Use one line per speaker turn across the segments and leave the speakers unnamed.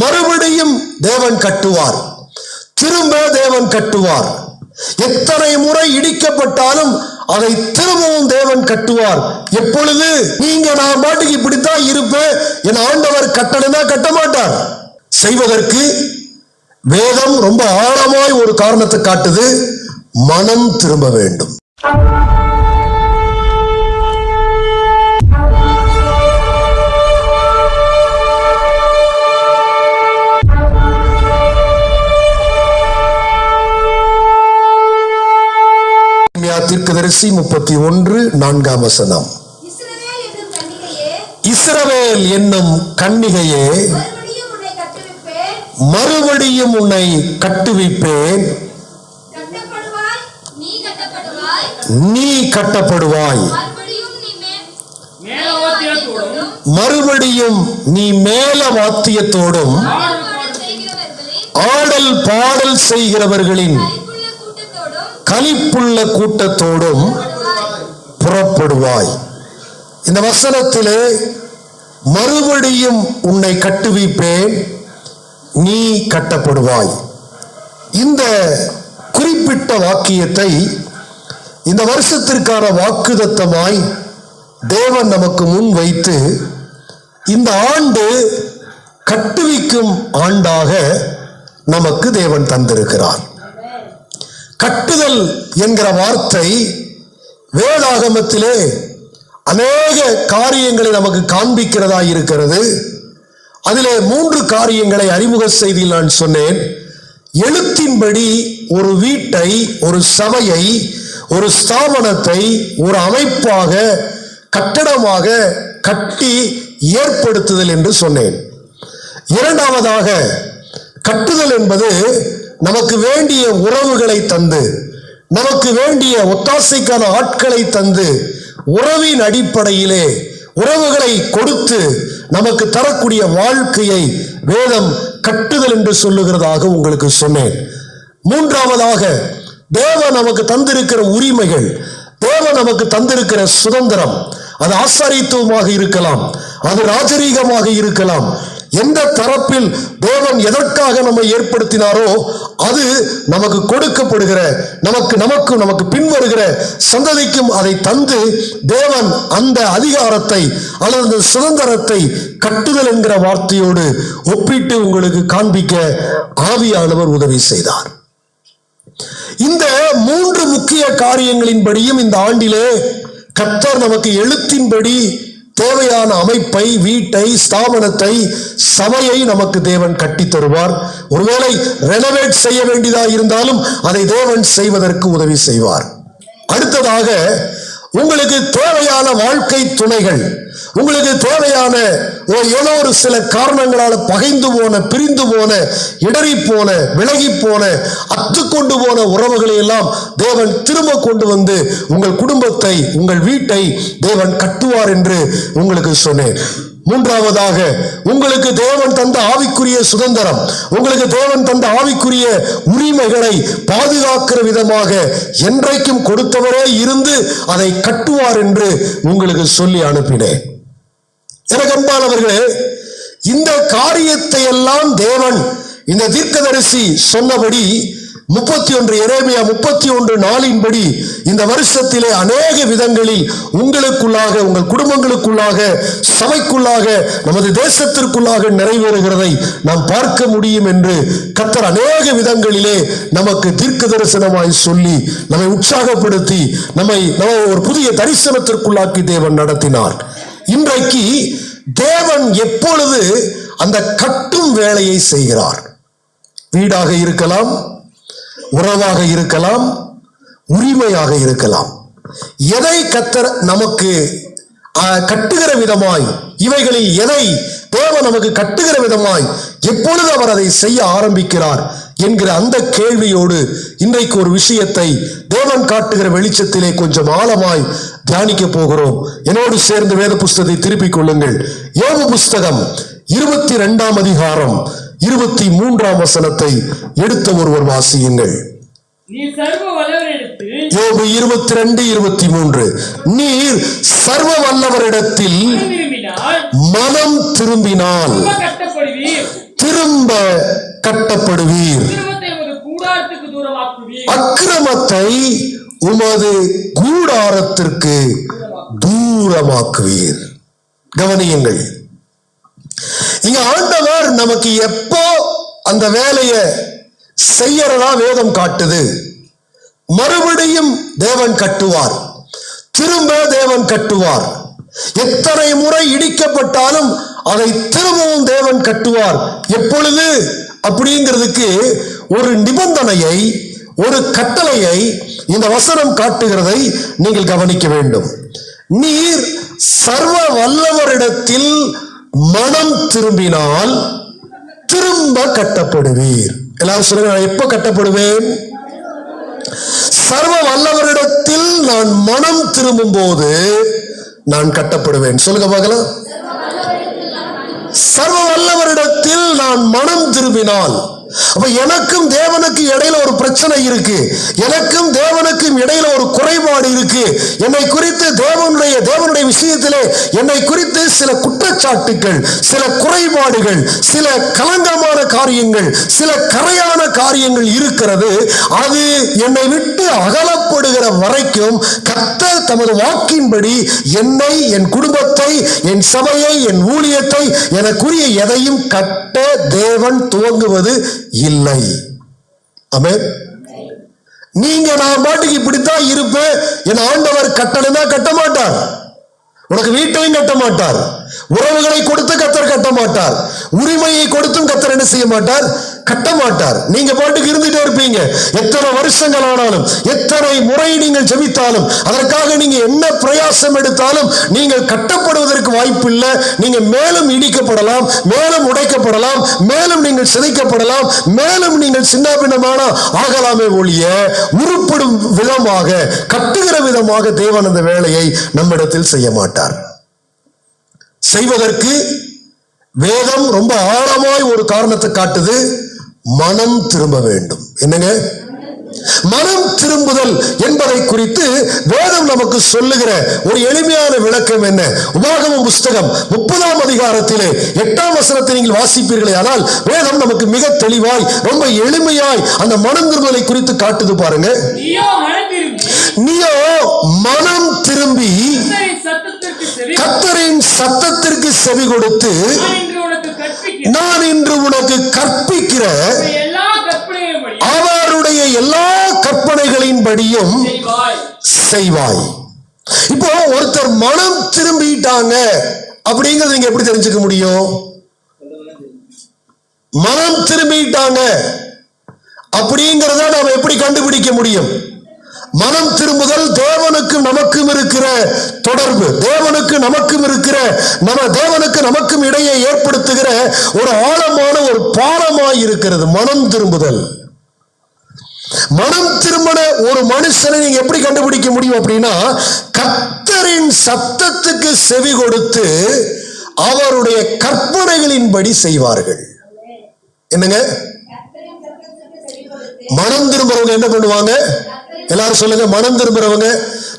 மறுபடியும் தேவன் கட்டுவார். திரும்ப தேவன் கட்டுவார். எத்தனை முறை இடிக்கப்பட்டாலும் அதை திரும்பவும் தேவன் கட்டுவார். எப்பொழுது? நீங்க நான் பாட்டுக்கு இப்படித்தான் இருப்பேன். என் ஆண்டவர் கட்டணும்னா கட்ட மாட்டார் செய்வதற்கு வேதம் ரொம்ப ஆழமாய் ஒரு காரணத்தை காட்டுது. மனம் திரும்ப வேண்டும். தீர்க்கதரிசி முப்பத்தி ஒன்று நான்காம் வசனம்.
இஸ்ரவேல் என்னும் கன்னிகையே
இஸ்ரவேல் என்னும் கன்னிகையே
மறுபடியும் உன்னை கட்டுவிப்பேன்.
மறுபடியும் உன்னை கட்டுவிப்பேன்.
கட்டப்படுவாய் நீ கட்டப்படுவாய்.
நீ கட்டப்படுவாய்.
மறுபடியும் நீ
மேல வாத்தியத்தோடும் ஆடல் பாடல் செய்கிறவர்களின்
கைப்புள்ள கூட்டத்தோடும்
கலிப்புள்ள கூட்டத்தோடும் புறப்படுவாய். இந்த வசனத்திலே மறுபடியும் உன்னை கட்டுவிப்பேன் நீ கட்டப்படுவாய். இந்த குறிப்பிட்ட வாக்கியத்தை இந்த வருஷத்திற்கான வாக்குதத்தமாய் தேவன் நமக்கு முன் வைத்து இந்த ஆண்டு கட்டுவிக்கும் ஆண்டாக நமக்கு தேவன் தந்திருக்கிறார். கட்டுதல் என்கிற வார்த்தை வேதாகமத்திலே அநேக காரியங்களை நமக்கு காண்பிக்கிறதா இருக்கிறது. அதிலே மூன்று காரியங்களை அறிமுக செய்தியில் நான் சொன்னேன். எழுத்தின்படி ஒரு வீட்டை ஒரு சபையை ஒரு ஸ்தாபனத்தை ஒரு அமைப்பாக கட்டடமாக கட்டி ஏற்படுத்துதல் என்று சொன்னேன். இரண்டாவதாக கட்டுதல் என்பது நமக்கு வேண்டிய உறவுகளை தந்து நமக்கு வேண்டிய ஒத்தாசைக்கான ஆட்களை தந்து உறவின் அடிப்படையிலே உறவுகளை கொடுத்து நமக்கு தரக்கூடிய வாழ்க்கையை வேதம் கட்டுதல் என்று சொல்லுகிறதாக உங்களுக்கு சொன்னேன். மூன்றாவதாக தேவன் நமக்கு தந்திருக்கிற உரிமைகள் தேவன் நமக்கு தந்திருக்கிற சுதந்திரம் அது ஆசாரித்துவமாக இருக்கலாம் அது ராஜரீகமாக இருக்கலாம் எந்த தரப்பில் தேவன் எதற்காக நம்மை ஏற்படுத்தினாரோ அது நமக்கு கொடுக்கப்படுகிற நமக்கு நமக்கு நமக்கு பின்வருகிற சந்ததிக்கும் அதை தந்து தேவன் அந்த அதிகாரத்தை அல்லது அந்த சுதந்திரத்தை கட்டுதல் என்கிற வார்த்தையோடு ஒப்பிட்டு உங்களுக்கு காண்பிக்க ஆவியானவர் உதவி செய்தார். இந்த மூன்று முக்கிய காரியங்களின்படியும் இந்த ஆண்டிலே கத்தர் நமக்கு எழுத்தின்படி தேவையான அமைப்பை வீட்டை ஸ்தாபனத்தை சபையை நமக்கு தேவன் கட்டி தருவார். ஒருவேளை ரெனோவேட் செய்ய வேண்டியதா இருந்தாலும் அதை தேவன் செய்வதற்கு உதவி செய்வார். அடுத்ததாக உங்களுக்கு தேவையான வாழ்க்கை துணைகள் உங்களுக்கு தேவையான ஏதோ ஒரு சில காரணங்களால் பகைந்து போன பிரிந்து போன இடறி போன விலகி போன அத்து கொண்டு போன உறவுகளை எல்லாம் தேவன் திரும்ப கொண்டு வந்து உங்கள் குடும்பத்தை உங்கள் வீட்டை தேவன் கட்டுவார் என்று உங்களுக்கு சொன்னேன். மூன்றாவதாக உங்களுக்கு தேவன் தந்த ஆவிக்குரிய சுதந்திரம் உங்களுக்கு தேவன் தந்த ஆவிக்குரிய உரிமைகளை பாதுகாக்கிற விதமாக என்றைக்கும் கொடுத்தவரே இருந்து அதை கட்டுவார் என்று உங்களுக்கு சொல்லி அனுப்பினேன். எனக்கம்பானவர்களே இந்த காரியத்தை எல்லாம் தேவன் இந்த தீர்க்கதரிசி சொன்னபடி முப்பத்தி ஒன்று எரேமியா முப்பத்தி ஒன்று நாளின்படி இந்த வருஷத்திலே அநேக விதங்களில் உங்களுக்குள்ளாக உங்கள் குடும்பங்களுக்குள்ளாக சபைக்குள்ளாக நமது தேசத்திற்குள்ளாக நிறைவேறுகிறதை நாம் பார்க்க முடியும் என்று கத்தர் அநேக விதங்களிலே நமக்கு தீர்க்க தரிசனமாய் சொல்லி நம்மை உற்சாகப்படுத்தி நம்மை நம்ம ஒரு புதிய தரிசனத்திற்குள்ளாக்கி தேவன் நடத்தினார். இன்றைக்கு தேவன் எப்பொழுது அந்த கட்டும் வேலையை செய்கிறார்? வீடாக இருக்கலாம் உறவாக இருக்கலாம் உரிமையாக இருக்கலாம். எதை கத்தர் நமக்கு கட்டுகிற விதமாய் இவைகளில் எதை தேவன் நமக்கு கட்டுகிற விதமாய் எப்பொழுது அவர் அதை செய்ய ஆரம்பிக்கிறார் என்கிற அந்த கேள்வியோடு இன்றைக்கு ஒரு விஷயத்தை தேவன் காட்டுகிற வெளிச்சத்திலே கொஞ்சம் ஆழமாய் தியானிக்க போகிறோம். என்னோடு சேர்ந்து வேத புஸ்தகத்தை திருப்பிக் கொள்ளுங்கள். யோபு புஸ்தகம் இருபத்தி ரெண்டாம் அதிகாரம் இருபத்தி மூன்றாம் வசனத்தை எடுத்த ஒருவர் வாசியுங்கள். யோபு இருபத்தி ரெண்டு இருபத்தி மூன்று. நீர் சர்வ வல்லவரிடத்தில் மனம் திரும்பினால்
திரும்ப கட்டப்படுவீர்.
அக்கிரமத்தை உமது கூடாரத்திற்கு தூரமாக்குவீர். கவனியுங்கள். இங்க ஆண்டவர் நமக்கு எப்போ அந்த வேலையை செய்யறதா வேதம் காட்டுது மறுபடியும் தேவன் கட்டுவார். திரும்ப தேவன் கட்டுவார். எத்தனை முறை இடிக்கப்பட்டாலும் அதை திரும்பவும் தேவன் கட்டுவார். எப்பொழுது? அப்படிங்கிறதுக்கு ஒரு நிபந்தனையை ஒரு கட்டளையை இந்த வசனம் காட்டுகிறதை நீங்கள் கவனிக்க வேண்டும். நீர் சர்வ வல்லவரிடத்தில் மனம் திரும்பினால் திரும்ப கட்டப்படுவீர். எல்லாரும் சொல்லுங்க நான் எப்ப கட்டப்படுவேன்? சர்வ வல்லவரிடத்தில் நான் மனம் திரும்பும் போது நான் கட்டப்படுவேன். சொல்லுங்க பார்க்கலாம். சர்வ வல்லவரிடத்தில் நான் மனம் திரும்பினால் அப்ப எனக்கும் தேவனுக்கு இடையில ஒரு பிரச்சனை இருக்கு. எனக்கும் தேவனுக்கும் இடையில ஒரு குறைபாடு இருக்கு. என்னை குறித்து தேவனுடைய தேவனுடைய விஷயத்திலே என்னை குறித்து சில குற்றச்சாட்டுகள் சில குறைபாடுகள் சில கலங்கமான காரியங்கள் சில கரையான காரியங்கள் இருக்கிறது அது என்னை விட்டு அகலப்படுகிற வரைக்கும் கத்தர் தமது வாக்கின்படி என்னை என் குடும்பத்தை என் சபையை என் ஊழியத்தை எனக்குரிய எதையும் கட்ட தேவன் துவங்குவது இல்லை. அமே நீங்க நான் பாட்டுக்கு இப்படித்தான் இருப்பேன் என் ஆண்டவர் கட்டளைனா கட்ட மாட்டார் உனக்கு வீட்டையும் கட்ட மாட்டார். உறவுகளை கொடுத்து கத்தர் கட்ட மாட்டார். உரிமையை கொடுத்தும் கத்தர் என்ன செய்ய மாட்டார்? கட்ட மாட்டார் நீங்க பாட்டுக்கு இருந்துட்டே இருப்பீங்க. எத்தனை வருஷங்கள் ஆனாலும் எத்தனை முறை நீங்கள் ஜெபித்தாலும் அதற்காக நீங்க என்ன பிரயாசம் எடுத்தாலும் நீங்கள் கட்டப்படுவதற்கு வாய்ப்பு இல்லை நீங்க மேலும் இடிக்கப்படலாம் மேலும் உடைக்கப்படலாம் மேலும் நீங்கள் சிதைக்கப்படலாம் மேலும் நீங்கள் சின்னாபின்னமான ஆகலாமே ஒழிய உருப்படும் விதமாக கட்டுகிற விதமாக தேவன் அந்த வேலையை நம்மிடத்தில் செய்ய மாட்டார். செய்வதற்கு வேதம் ரொம்ப ஆழமாய் ஒரு காரணத்தை காட்டுது. மனம் திரும்ப வேண்டும். என்னங்க? மனம் திரும்புதல் என்பதை குறித்து வேதம் நமக்கு சொல்லுகிற ஒரு எளிமையான விளக்கம் என்ன? உபாகமம் புஸ்தகம் முப்பதாம் அதிகாரத்திலே எட்டாம் வசனத்தை நீங்கள் வாசிப்பீர்களே ஆனால் வேதம் நமக்கு மிக தெளிவாய் ரொம்ப எளிமையாய் அந்த மனம் திரும்பலை குறித்து காட்டுது பாருங்க.
நீயோ மனம் திரும்பி.
கத்தரின் சத்தத்திற்கு செவி கொடுத்து
நான் இன்று உனக்கு
கற்பிக்கிற அவருடைய எல்லா கற்பனைகளின்படியும்
செய்வாய்.
செய்வாய். இப்போ ஒருத்தர் மனம் திரும்பிட்டாங்க அப்படிங்கறது நீங்க எப்படி தெரிஞ்சுக்க முடியும்? மனம் திரும்பிட்டாங்க அப்படிங்கறத நாம எப்படி கண்டுபிடிக்க முடியும்? மனம் திரும்புதல் தேவனுக்கும் நமக்கும் இருக்கிற தொடர்பு தேவனுக்கு நமக்கும் இருக்கிற நம்ம தேவனுக்கு நமக்கும் இடையே ஏற்படுத்துகிற ஒரு ஆழமான ஒரு பாலமாய் இருக்கிறது மனம் திரும்புதல். மனம் திரும்பின ஒரு மனுஷனை நீங்க எப்படி கண்டுபிடிக்க முடியும் அப்படின்னா கத்தரின் சத்தத்துக்கு செவி கொடுத்து அவருடைய கற்பனைகளின்படி செய்வார்கள். என்னங்க? மனம் திரும்புறவங்க என்ன பண்ணுவாங்க? எல்லாரும் சொல்லுங்க மனம் திரும்புறவங்க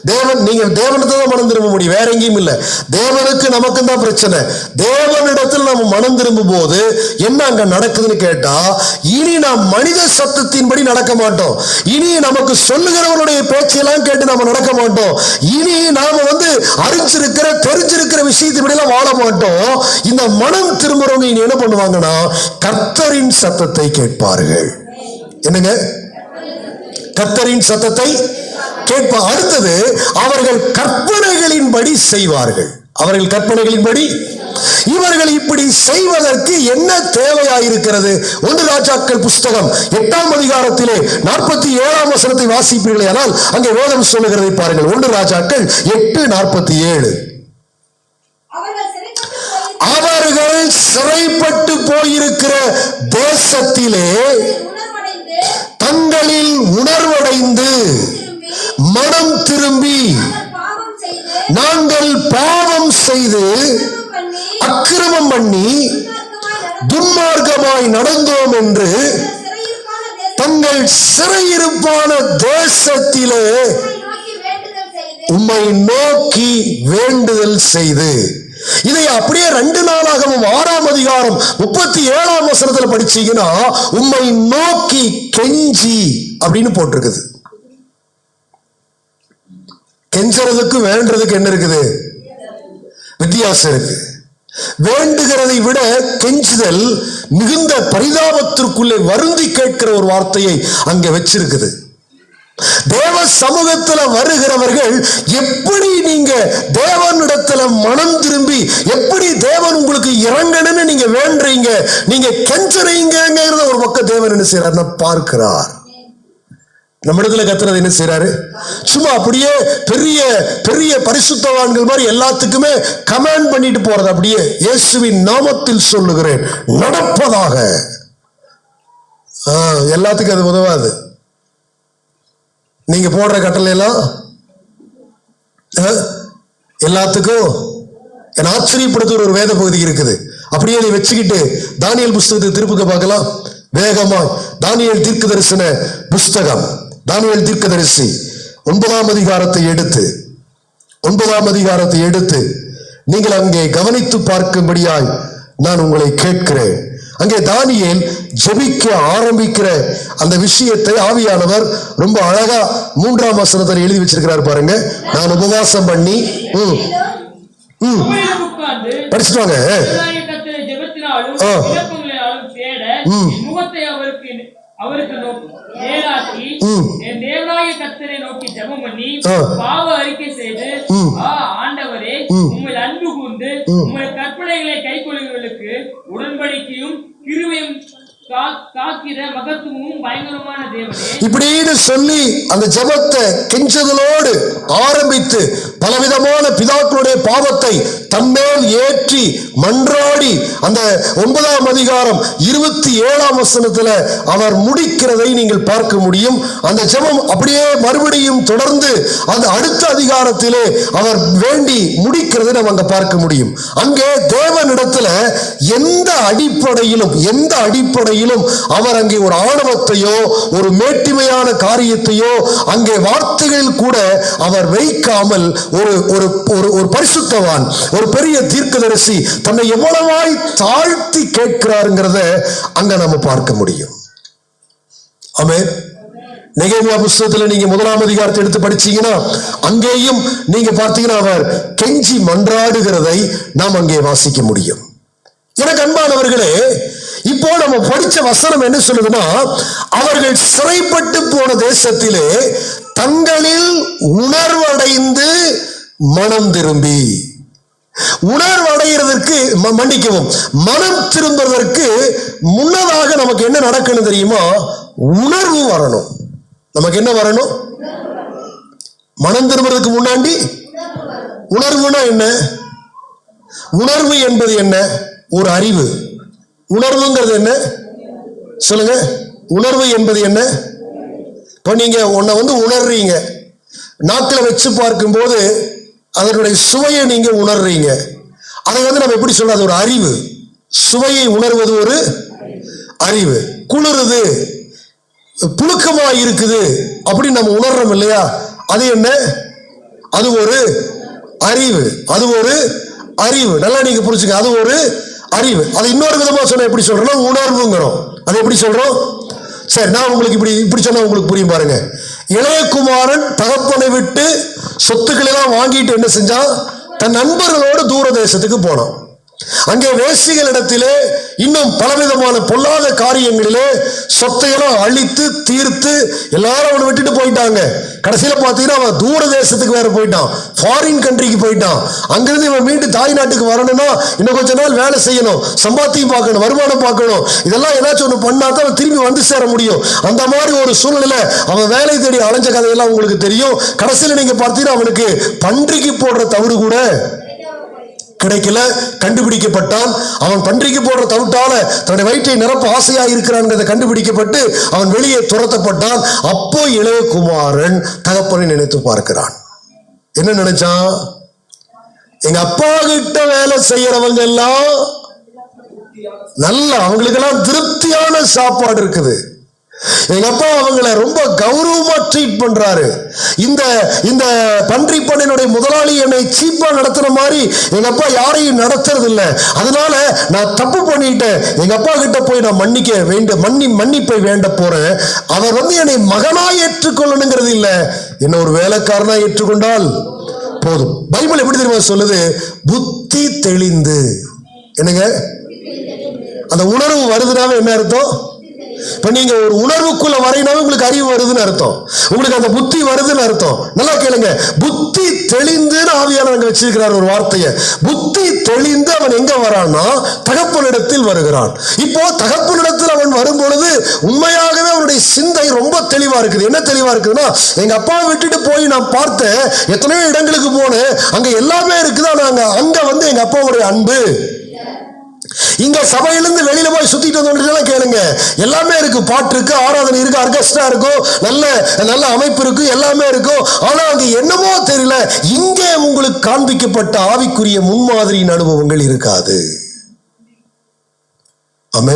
தேவன் நீங்க தேவனத்தை தான் மனம் திரும்ப முடியும் வேற எங்கேயும் இல்லை. தேவனுக்கு நமக்கும் தான் பிரச்சனை. தேவனிடத்தில் நம்ம மனம் திரும்பும் போது என்ன அங்க நடக்குதுன்னு கேட்டா இனி நாம் மனித சத்தத்தின்படி நடக்க மாட்டோம். இனி நமக்கு சொல்லுகிறவனுடைய பேச்செல்லாம் கேட்டு நம்ம நடக்க மாட்டோம். இனி நாம வந்து அறிஞ்சிருக்கிற தெரிஞ்சிருக்கிற விஷயத்தின்படி எல்லாம் வாழ மாட்டோம். இந்த மனம் திரும்புறவங்க இனி என்ன பண்ணுவாங்கன்னா கர்த்தரின் சத்தத்தை கேட்பார்கள். என்னங்க? கர்த்தரின் சத்தத்தை கேட்ப அடுத்தது அவர்கள் கற்பனைகளின்படி செய்வார்கள். அவர்கள் கற்பனைகளின்படி இவர்கள் இப்படி செய்வதற்கு என்ன தேவையாயிருக்கிறது? ஒன்று ராஜாக்கள் புஸ்தகம் எட்டாம் அதிகாரத்திலே நாற்பத்தி ஏழாம் வசனத்தை வாசிப்பீர்களே ஆனால் அங்கே வேதம் சொல்லுகிறதை பாருங்கள். ஒன்று ராஜாக்கள் எட்டு நாற்பத்தி ஏழு
அவர்கள் சிறைப்பட்டு
போயிருக்கிற தேசத்திலே தங்களில் உணர்வடைந்து மனம் திரும்பி நாங்கள் பாவம் செய்து
அக்கிரமம் பண்ணி துன்மார்க்கமாய்
நடந்தோம் என்று தங்கள் சிறையிருப்பான தேசத்திலே உம்மை நோக்கி வேண்டுதல் செய்து. இதை அப்படியே ரெண்டு நாளாகவும் ஆறாம் அதிகாரம் முப்பத்தி ஏழாம் வசனத்துல படிச்சீங்கன்னா உம்மை நோக்கி கெஞ்சி அப்படின்னு போட்டிருக்குது. கெஞ்சறதுக்கு வேண்டதுக்கு என்ன இருக்குது? வித்தியாசம் இருக்கு. வேண்டுகிறதை விட கெஞ்சுதல் மிகுந்த பரிதாபத்திற்குள்ளே வருந்தி கேட்கிற ஒரு வார்த்தையை அங்கே வச்சிருக்குது. தேவ சமூகத்துல வருகிறவர்கள் எப்படி நீங்க தேவனிடத்துல மனம் திரும்பி எப்படி தேவன் உங்களுக்கு இறங்கணும்னு நீங்க வேண்டுறீங்க நீங்க கெஞ்சறீங்கிறத ஒரு பக்கம் தேவன் என்ன செய்யறாருன்னா பார்க்கிறார். நம்ம இடத்துல கத்துறது என்ன செய்யறாரு சும்மா அப்படியே பெரிய பெரிய பரிசுத்தவான்கள் மாதிரி எல்லாத்துக்குமே கமாண்ட் பண்ணிட்டு போறது அப்படியே இயேசுவின் நாமத்தில் சொல்லுகிறேன். நடப்பதாக. எல்லாத்துக்கும் அது உதவாது. நீங்க போடுற கட்டளை எல்லாம் ஆ, எல்லாத்துக்கும் என் ஆச்சரியப்படுத்துகிற ஒரு வேத பகுதி இருக்குது. அப்படியே நீ வச்சுக்கிட்டு தானியல் புஸ்தகத்தை திருப்புக்க பார்க்கலாம். வேகமாய் தானியல் தீர்க்க தரிசன புஸ்தகம் தானியல் தீர்க்கதரிசி ஒன்பதாம் அதிகாரத்தை எடுத்து ஒன்பதாம் அதிகாரத்தை எடுத்து நீங்கள் அங்கே கவனித்து பார்க்கும்படியாய் நான் உங்களை கேட்கிறேன். அங்கே தானியல் ஜெபிக்க ஆரம்பிக்கிற அந்த விஷயத்தை ஆவியானவர் ரொம்ப அழகா மூன்றாம் வசனத்தில் எழுதி வச்சிருக்கிறார் பாருங்க நான் உபவாசம் பண்ணி ம் ம்
உங்களிடம் உட்கார்ந்து
படிச்சுட்டு வாங்க ம்.
அவருக்கு நேராக்கி. என் நோக்கி ஜெபம் பண்ணி
ஆ.
பாவ அறிக்கை செய்து ஆண்டவரே. உங்கள் அன்பு கூர்ந்து உங்களுடைய கற்பனைகளை கைக்கொள்ளுகிறவர்களுக்கு உடன்படிக்கையும் கிருவையும்
இப்படின்னு சொல்லி அந்த ஜெபத்தை கெஞ்சதலோடு ஆரம்பித்து பலவிதமான பிதாக்களுடைய பாவத்தை தம்மேல் ஏற்றி மன்றாடி அந்த ஒன்பதாம் அதிகாரம் இருபத்தி ஏழாம் வசனத்துல அவர் முடிக்கிறதை நீங்கள் பார்க்க முடியும். அந்த ஜெபம் அப்படியே மறுபடியும் தொடர்ந்து அந்த அடுத்த அதிகாரத்திலே அவர் வேண்டி முடிக்கிறதை நம்ம அங்க பார்க்க முடியும். அங்கே தேவனிடத்துல எந்த அடிப்படையிலும் எந்த அடிப்படையிலும் அவர் அங்கே ஒரு ஆணவத்தையோ ஒரு மேட்டிமையான காரியத்தையோ அங்கே வார்த்தைகளில் கூட அவர் வைக்காமல் ஒரு ஒரு ஒரு ஒரு பரிசுத்தவான் ஒரு பெரிய தீர்க்கதரிசி தன்னை எவ்வளவாய் தாழ்த்தி கேட்கிறாருங்கிறத அங்க நம்ம பார்க்க முடியும். ஆமே நெகேமியா புஸ்தகத்துல நீங்க முதலாம் அதிகாரத்தை எடுத்து படிச்சீங்கன்னா அங்கேயும் நீங்க பார்த்தீங்கன்னா அவர் கெஞ்சி மன்றாடுகிறதை நாம் அங்கே வாசிக்க முடியும். எனக்கு அன்பானவர்களே இப்போ நம்ம படிச்ச வசனம் என்ன சொல்லுதுன்னா அவர்கள் சிறைப்பட்டு போன தேசத்திலே தங்களில் உணர்வடைந்து மனம் திரும்பி. உணர்வடைகிறதற்கு ம- மன்னிக்கவும். மனம் திரும்புவதற்கு முன்னதாக நமக்கு என்ன நடக்கணும் தெரியுமா? உணர்வு வரணும். நமக்கு என்ன வரணும்? மனம் திரும்புறதுக்கு முன்னாடி உணர்வுனா என்ன? உணர்வு என்பது என்ன? ஒரு அறிவு. உணர்வுங்கிறது என்ன? சொல்லுங்க. உணர்வு என்பது என்ன? இப்போ நீங்க உன்னை வந்து உணர்றீங்க. நாக்கில் வச்சு பார்க்கும்போது அதனுடைய சுவையை நீங்கள் உணர்றீங்க. அதை வந்து நம்ம எப்படி சொல்ல அது ஒரு அறிவு. சுவையை உணர்வது ஒரு அறிவு. குளிருது. புழுக்கமாக இருக்குது அப்படின்னு நம்ம உணர்றோம் இல்லையா? அது என்ன? அது ஒரு அறிவு. அது ஒரு அறிவு. நல்லா நீங்க புரிச்சுக்க அது ஒரு அறிவு. அது இன்னொரு விதமாக சொன்னால் எப்படி சொல்றோம்னா உணர்வுங்கிறோம். அது எப்படி சொல்றோம்? சரி நான் உங்களுக்கு இப்படி இப்படி சொன்னால் உங்களுக்கு புரியும் பாருங்க. இளையகுமாரன் தகப்பனை விட்டு சொத்துக்களை எல்லாம் வாங்கிட்டு என்ன செஞ்சான்? தன் நண்பர்களோடு தூர தேசத்துக்கு போனான். அங்கே வேசிகளிடத்திலே இன்னும் பலவிதமான பொல்லாத காரியங்களிலே சொத்தையெல்லாம் அழித்து தீர்த்து எல்லாரும் அவனை விட்டுட்டு போயிட்டாங்க. கடைசியில் பார்த்தீங்கன்னா அவன் தூர தேசத்துக்கு வேற போயிட்டான். ஃபாரின் கண்ட்ரிக்கு போயிட்டான். அங்கிருந்து இவன் மீண்டும் தாய் நாட்டுக்கு வரணும்னா இன்னும் கொஞ்ச நாள் வேலை செய்யணும். சம்பாத்தியம் பார்க்கணும் வருமானம் பார்க்கணும். இதெல்லாம் ஏதாச்சும் ஒன்று பண்ணா தான் அவன் திரும்பி வந்து சேர முடியும். அந்த மாதிரி ஒரு சூழ்நிலை அவன் வேலை தேடி அலைஞ்ச கதையெல்லாம் உங்களுக்கு தெரியும். கடைசியில் நீங்கள் பார்த்தீங்கன்னா அவனுக்கு பன்றிக்கு போடுற தவறு கூட கிடைக்கல கண்டுபிடிக்கப்பட்டான். அவன் பன்றிக்கு போடுற தவிட்டால தன்னுடைய வயிற்றை நிரப்ப ஆசையாக இருக்கிறான்ங்கிறத கண்டுபிடிக்கப்பட்டு அவன் வெளியே துரத்தப்பட்டான். அப்போ இளையகுமாரன் தகப்பனை நினைத்து பார்க்கிறான். என்ன நினைச்சான்? எங்க அப்பா கிட்ட வேலை செய்யறவங்க எல்லாம் நல்ல அவங்களுக்கெல்லாம் திருப்தியான சாப்பாடு இருக்குது. எங்க அப்பா அவங்கள ரொம்ப கௌரவமா ட்ரீட் பண்றாரு. இந்த இந்த பன்றி பண்ணினுடைய முதலாளி என்னை சீப்பா நடத்துற மாதிரி எங்க அப்பா யாரையும் நடத்துறது இல்லை அதனால நான் தப்பு பண்ணிட்டேன். எங்க அப்பா கிட்ட போய் நான் மன்னிக்க வேண்ட மன்னி மன்னிப்பை வேண்ட போறேன். அவர் வந்து என்னை மகனா ஏற்றுக்கொள்ளணுங்கிறது இல்லை. என்ன ஒரு வேலைக்காரனா ஏற்றுக்கொண்டால் போதும். பைபிள் எப்படி தெரியுமா சொல்லுது? புத்தி தெளிந்து. என்னங்க? அந்த உணர்வு வருதுனாவே என்ன அர்த்தம்? இப்ப நீங்க ஒரு உணர்வுக்குள்ள வரையினாவே உங்களுக்கு அறிவு வருதுன்னு அர்த்தம். உங்களுக்கு அந்த புத்தி வருதுன்னு அர்த்தம். நல்லா கேளுங்க. புத்தி தெளிந்துன்னு ஆவியானவங்க வச்சிருக்கிறார் ஒரு வார்த்தையை. புத்தி தெளிந்து அவன் எங்க வரான்னா தகப்பனிடத்தில் வருகிறான். இப்போ தகப்பனிடத்தில் அவன் வரும்பொழுது உண்மையாகவே அவனுடைய சிந்தை ரொம்ப தெளிவா இருக்குது. என்ன தெளிவா இருக்குதுன்னா எங்க அப்பாவை விட்டுட்டு போய் நான் பார்த்தேன். எத்தனையோ இடங்களுக்கு போனேன். அங்க எல்லாமே இருக்குது ஆனா அங்க வந்து எங்க அப்பாவுடைய அன்பு. இங்க சபையிலிருந்து வெளியில போய் சுத்திட்டு வந்துட்டு கேளுங்க. எல்லாமே இருக்கு. பாட்டு இருக்கு ஆராதனை இருக்கு ஆர்கெஸ்ட்ரா இருக்கும் நல்ல நல்ல அமைப்பு இருக்கு எல்லாமே இருக்கும் ஆனா அங்க என்னமோ தெரியல. இங்கே உங்களுக்கு காண்பிக்கப்பட்ட ஆவிக்குரிய முன்மாதிரியின் அனுபவங்கள் இருக்காது. ஆமே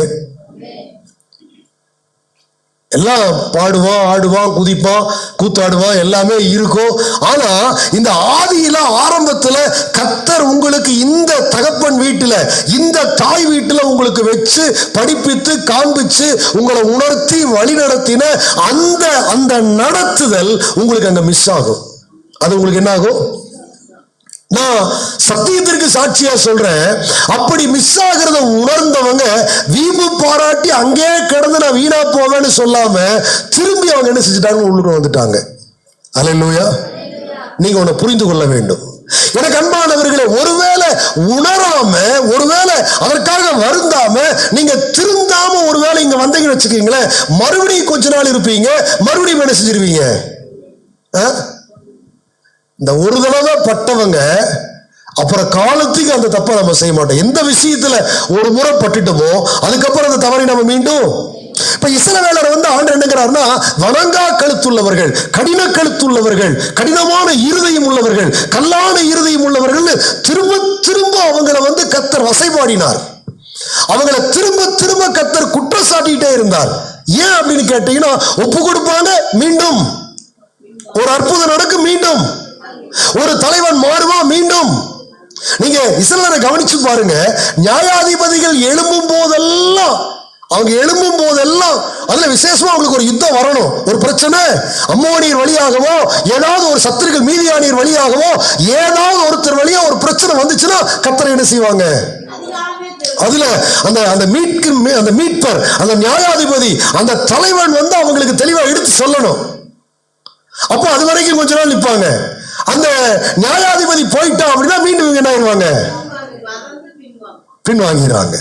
எல்லாம் பாடுவான் ஆடுவான் குதிப்பான் கூத்தாடுவான் எல்லாமே இருக்கும். ஆனா இந்த ஆதியில ஆரம்பத்துல கத்தர் உங்களுக்கு இந்த தகப்பன் வீட்டுல இந்த தாய் வீட்டுல உங்களுக்கு வச்சு படிப்பித்து காண்பிச்சு உங்களை உணர்த்தி வழி நடத்தின அந்த அந்த நடத்துதல் உங்களுக்கு அங்க மிஸ் ஆகும். அது உங்களுக்கு என்ன ஆகும்? நான் சத்தியத்திற்கு சாட்சியா சொல்றேன். அப்படி மிஸ் ஆகிறத உணர்ந்தவங்க வீம்பு பாராட்டி அங்கே கிடந்து நான் வீணா போவேன்னு சொல்லாம திரும்பி அவங்க என்ன செஞ்சுட்டாங்க உள்ளுக்கு வந்துட்டாங்க. அல்லேலூயா நீங்க உன்னை புரிந்து கொள்ள வேண்டும். எனக்கு அன்பானவர்களே ஒருவேளை உணராம ஒருவேளை அதற்காக வருந்தாம நீங்க திருந்தாம ஒருவேளை இங்க வந்தீங்கன்னு வச்சுக்கீங்களேன் மறுபடியும் கொஞ்ச நாள் இருப்பீங்க மறுபடியும் என்ன செஞ்சிருவீங்க? ஆ? இந்த ஒரு தடவை பட்டவங்க அப்புறம் காலத்துக்கு அந்த தப்பை நம்ம செய்ய மாட்டோம். எந்த விஷயத்துல ஒரு முறை பட்டுட்டோமோ அதுக்கப்புறம் அந்த தவறை நம்ம மீண்டும் இப்ப இசலவேலர் வந்து ஆண்டு என்னங்கிறாருன்னா வணங்கா கழுத்துள்ளவர்கள் கடின கழுத்துள்ளவர்கள் கடினமான இருதயம் உள்ளவர்கள் கல்லான இருதயம் உள்ளவர்கள் திரும்ப திரும்ப அவங்கள வந்து கத்தர் வசைபாடினார். அவங்கள திரும்ப திரும்ப கத்தர் குற்றம் சாட்டிட்டே இருந்தார். ஏன் அப்படின்னு கேட்டீங்கன்னா ஒப்பு கொடுப்பாங்க மீண்டும். ஒரு அற்புதம் நடக்கும் மீண்டும். ஒரு தலைவன் மாறுவான் மீண்டும். நீங்க இசலரை கவனிச்சு பாருங்க நியாயாதிபதிகள் எழும்பும் போதெல்லாம் அவங்க எழும்பும் போதெல்லாம் அதுல விசேஷமா அவங்களுக்கு ஒரு யுத்தம் வரணும். ஒரு பிரச்சனை. அம்மோனியர் வழியாகவோ ஏதாவது ஒரு சத்துருக்கள் மீதியானியர் வழியாகவோ ஏதாவது ஒருத்தர் வழியா ஒரு பிரச்சனை வந்துச்சுன்னா கத்தரை என்ன செய்வாங்க? அதுல அந்த அந்த மீட்கு அந்த மீட்பர் அந்த நியாயாதிபதி அந்த தலைவன் வந்து அவங்களுக்கு தெளிவா எடுத்து சொல்லணும். அப்போ அது வரைக்கும் கொஞ்ச நாள் நிற்பாங்க அந்த நியாயாதிபதி போயிட்டா அப்படின்னா மீண்டும் என்ன
பின்வாங்க.
பின்வாங்கிறாங்க